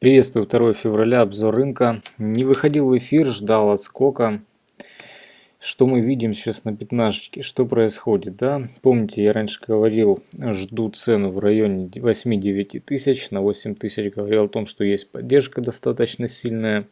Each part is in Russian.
Приветствую 2 февраля, обзор рынка. Не выходил в эфир, ждал отскока. Что мы видим сейчас на пятнашечке? Что происходит? Да? Помните, я раньше говорил, жду цену в районе 8-9 тысяч. На 8 тысяч говорил о том, что есть поддержка достаточно сильная.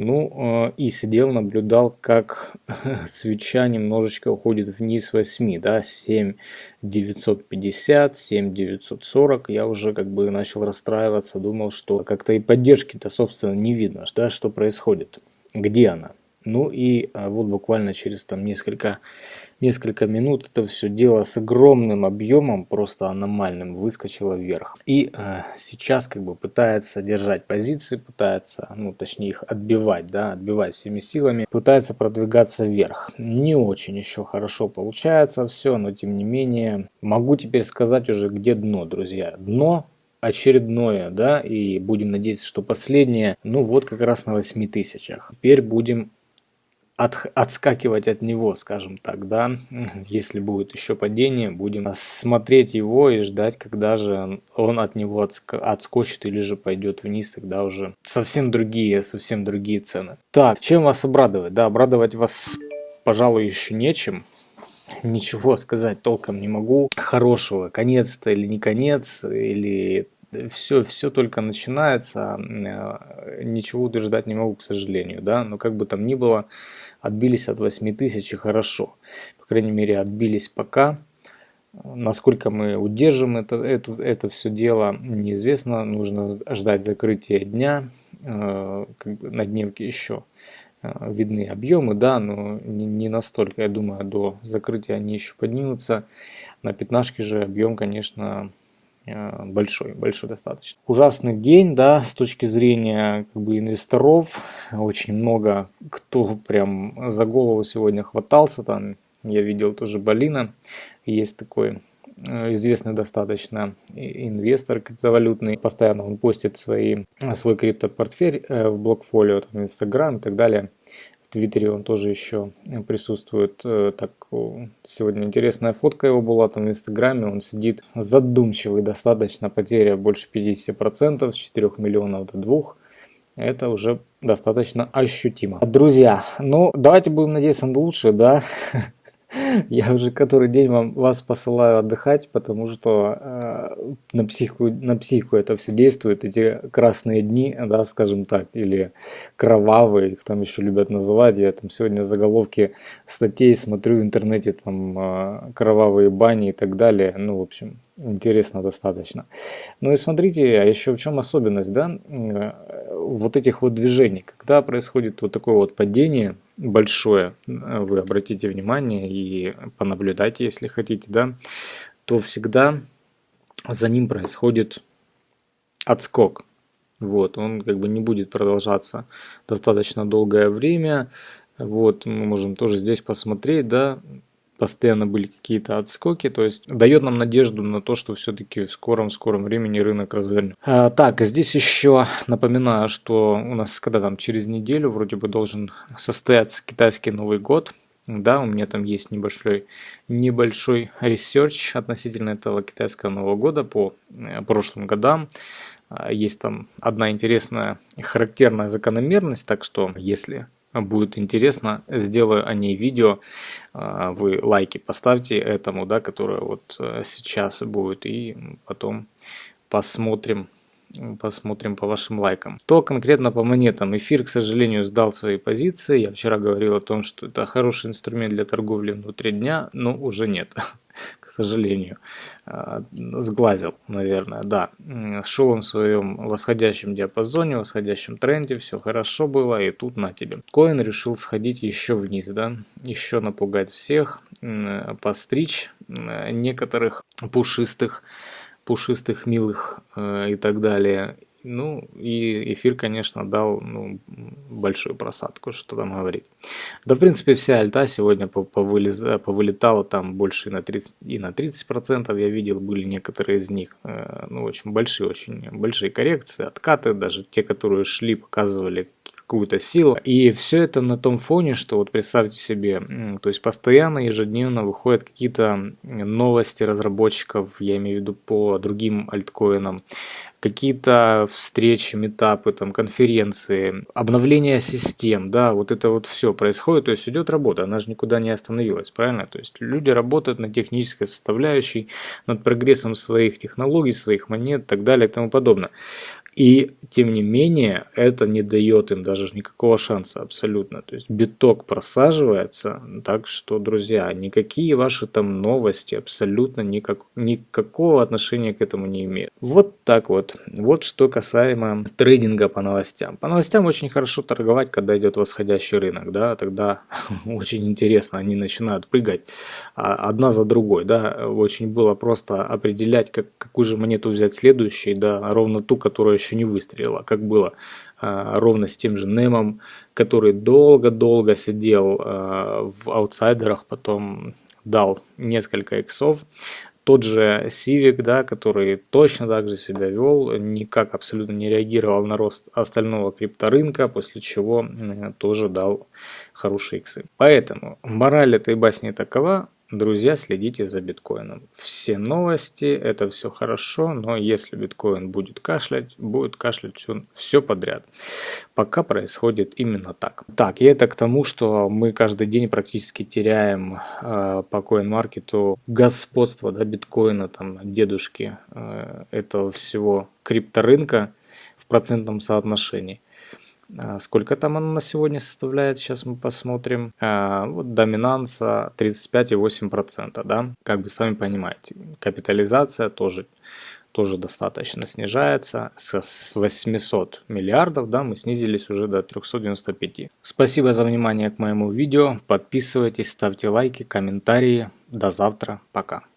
Ну, э, и сидел, наблюдал, как свеча немножечко уходит вниз 8, да, 7 950, 7 940. Я уже как бы начал расстраиваться, думал, что как-то и поддержки-то, собственно, не видно, да, что происходит, где она. Ну и а, вот буквально через там несколько, несколько минут это все дело с огромным объемом, просто аномальным, выскочило вверх. И э, сейчас как бы пытается держать позиции, пытается, ну точнее их отбивать, да, отбивать всеми силами, пытается продвигаться вверх. Не очень еще хорошо получается все, но тем не менее могу теперь сказать уже где дно, друзья. Дно очередное, да, и будем надеяться, что последнее, ну вот как раз на 8 тысячах. Теперь будем от, отскакивать от него, скажем так, да, если будет еще падение, будем смотреть его и ждать, когда же он от него отск отскочит или же пойдет вниз, тогда уже совсем другие, совсем другие цены. Так, чем вас обрадовать? Да, обрадовать вас, пожалуй, еще нечем, ничего сказать толком не могу. Хорошего, конец-то или не конец, или все, все только начинается, э, ничего утверждать не могу, к сожалению, да, но как бы там ни было, отбились от 8 тысяч и хорошо, по крайней мере отбились пока, насколько мы удержим это, это, это все дело, неизвестно, нужно ждать закрытия дня, э, как бы на дневке еще э, видны объемы, да, но не, не настолько, я думаю, до закрытия они еще поднимутся, на пятнашке же объем, конечно, большой, большой достаточно. Ужасный день, да, с точки зрения как бы инвесторов, очень много кто прям за голову сегодня хватался, там я видел тоже Балина, есть такой э, известный достаточно инвестор криптовалютный, постоянно он постит свои, свой криптопортфель э, в блокфолио, в Инстаграм и так далее. В Твиттере он тоже еще присутствует. Э, так, сегодня интересная фотка его была там в Инстаграме. Он сидит задумчивый достаточно, потеря больше 50%, с 4 миллионов до 2 это уже достаточно ощутимо. Друзья, ну давайте будем надеяться на лучшее, да? Я уже который день вам, вас посылаю отдыхать, потому что э, на, психику, на психику это все действует. Эти красные дни, да, скажем так, или кровавые, их там еще любят называть. Я там сегодня заголовки статей смотрю в интернете, там э, кровавые бани и так далее. Ну, в общем, интересно достаточно. Ну и смотрите, а еще в чем особенность, да, э, вот этих вот движений. Когда происходит вот такое вот падение, большое, вы обратите внимание и понаблюдайте, если хотите, да, то всегда за ним происходит отскок. Вот, он как бы не будет продолжаться достаточно долгое время. Вот, мы можем тоже здесь посмотреть, да, постоянно были какие-то отскоки, то есть дает нам надежду на то, что все-таки в скором-скором времени рынок развернет. А, так, здесь еще напоминаю, что у нас когда там через неделю вроде бы должен состояться китайский Новый год, да, у меня там есть небольшой, небольшой research относительно этого китайского Нового года по э, прошлым годам. А, есть там одна интересная характерная закономерность, так что если будет интересно, сделаю о ней видео. А, вы лайки поставьте этому, да, которое вот э, сейчас будет, и потом посмотрим, посмотрим по вашим лайкам. То конкретно по монетам. Эфир, к сожалению, сдал свои позиции. Я вчера говорил о том, что это хороший инструмент для торговли внутри дня, но уже нет. к сожалению. А, сглазил, наверное, да. Шел он в своем восходящем диапазоне, восходящем тренде, все хорошо было, и тут на тебе. Коин решил сходить еще вниз, да, еще напугать всех, постричь некоторых пушистых, пушистых, милых э, и так далее. Ну, и эфир, конечно, дал ну, большую просадку, что там говорить. Да, в принципе, вся альта сегодня повылез, повылетала там больше и на 30%, и на 30% я видел, были некоторые из них, э, ну, очень большие, очень большие коррекции, откаты, даже те, которые шли, показывали какую-то силу. И все это на том фоне, что вот представьте себе, то есть постоянно, ежедневно выходят какие-то новости разработчиков, я имею в виду по другим альткоинам, какие-то встречи, метапы, там, конференции, обновление систем, да, вот это вот все происходит, то есть идет работа, она же никуда не остановилась, правильно? То есть люди работают над технической составляющей, над прогрессом своих технологий, своих монет и так далее и тому подобное. И тем не менее, это не дает им даже никакого шанса абсолютно. То есть биток просаживается, так что, друзья, никакие ваши там новости абсолютно никак, никакого отношения к этому не имеют. Вот так вот. Вот что касаемо трейдинга по новостям. По новостям очень хорошо торговать, когда идет восходящий рынок, да, тогда очень интересно, они начинают прыгать а, одна за другой, да, очень было просто определять, как, какую же монету взять следующей, да, ровно ту, которая еще еще не выстрелила, как было а, ровно с тем же Немом, который долго-долго сидел а, в аутсайдерах, потом дал несколько иксов. Тот же Сивик, да, который точно так же себя вел, никак абсолютно не реагировал на рост остального крипторынка, после чего тоже дал хорошие иксы. Поэтому мораль этой басни такова, Друзья, следите за биткоином. Все новости, это все хорошо, но если биткоин будет кашлять, будет кашлять все, все подряд. Пока происходит именно так. Так, и это к тому, что мы каждый день практически теряем э, по CoinMarket господство да, биткоина, там, дедушки э, этого всего крипторынка в процентном соотношении. А, сколько там оно на сегодня составляет? Сейчас мы посмотрим. А, вот доминанса 35,8%, да? Как бы сами понимаете. Капитализация тоже, тоже достаточно снижается. С 800 миллиардов, да, мы снизились уже до 395. Спасибо за внимание к моему видео. Подписывайтесь, ставьте лайки, комментарии. До завтра. Пока.